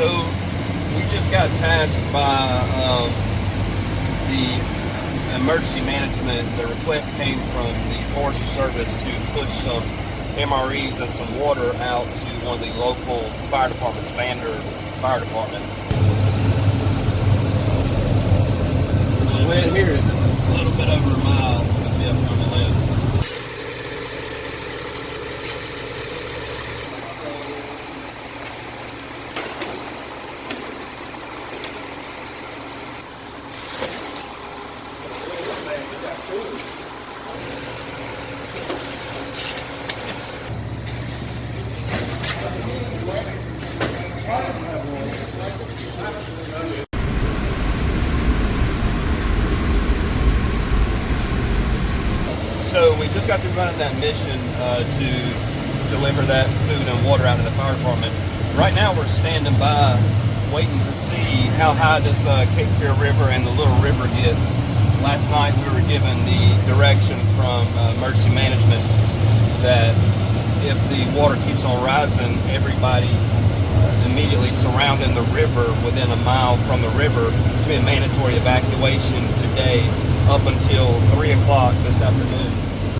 So we just got tasked by um, the emergency management. The request came from the Forestry Service to push some MREs and some water out to one of the local fire departments, Vander Fire Department. Well, here, a little bit over a mile. It'll be up on the left. So we just got through running that mission uh, to deliver that food and water out to the fire department. Right now we're standing by waiting to see how high this uh, Cape Fear River and the Little River gets. Last night we were given the direction from uh, emergency management that if the water keeps on rising, everybody uh, immediately surrounding the river within a mile from the river to be a mandatory evacuation today up until 3 o'clock this afternoon.